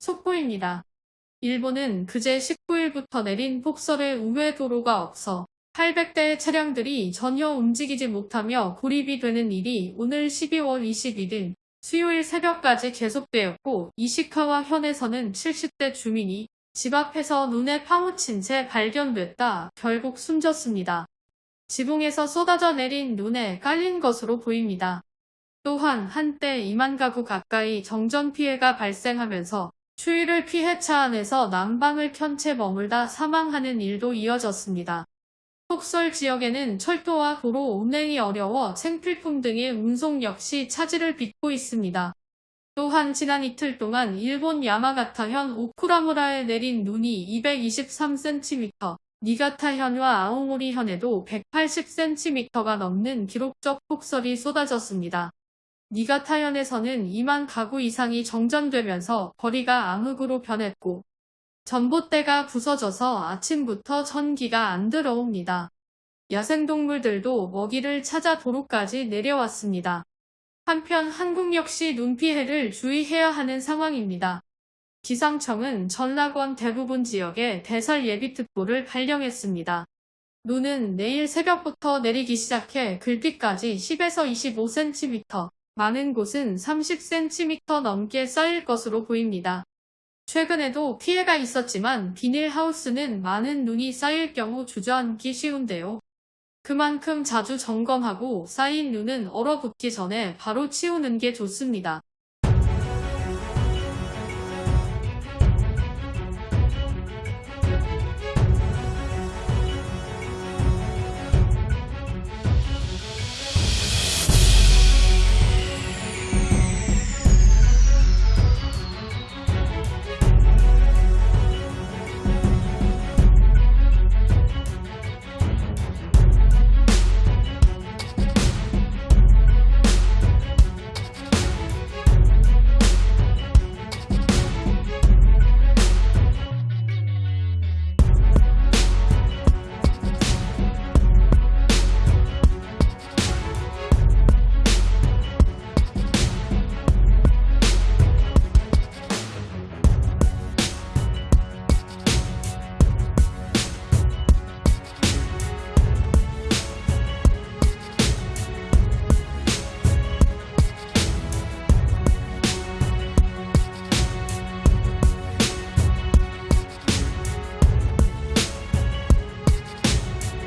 속보입니다. 일본은 그제 19일부터 내린 폭설에 우회 도로가 없어 800대의 차량들이 전혀 움직이지 못하며 고립이 되는 일이 오늘 12월 21일 수요일 새벽까지 계속되었고 이시카와 현에서는 70대 주민이 집 앞에서 눈에 파묻힌 채 발견됐다 결국 숨졌습니다. 지붕에서 쏟아져 내린 눈에 깔린 것으로 보입니다. 또한 한때 2만 가구 가까이 정전 피해가 발생하면서 추위를 피해 차 안에서 난방을 켠 채 머물다 사망하는 일도 이어졌습니다. 폭설 지역에는 철도와 도로 운행이 어려워 생필품 등의 운송 역시 차질을 빚고 있습니다. 또한 지난 이틀 동안 일본 야마가타현 오쿠라무라에 내린 눈이 223cm, 니가타현과 아오모리현에도 180cm가 넘는 기록적 폭설이 쏟아졌습니다. 니가타현에서는 2만 가구 이상이 정전되면서 거리가 암흑으로 변했고 전봇대가 부서져서 아침부터 전기가 안 들어옵니다. 야생동물들도 먹이를 찾아 도로까지 내려왔습니다. 한편 한국 역시 눈 피해를 주의해야 하는 상황입니다. 기상청은 전라권 대부분 지역에 대설 예비특보를 발령했습니다. 눈은 내일 새벽부터 내리기 시작해 글비까지 10에서 25cm, 많은 곳은 30cm 넘게 쌓일 것으로 보입니다. 최근에도 피해가 있었지만 비닐하우스는 많은 눈이 쌓일 경우 주저앉기 쉬운데요. 그만큼 자주 점검하고 쌓인 눈은 얼어붙기 전에 바로 치우는 게 좋습니다.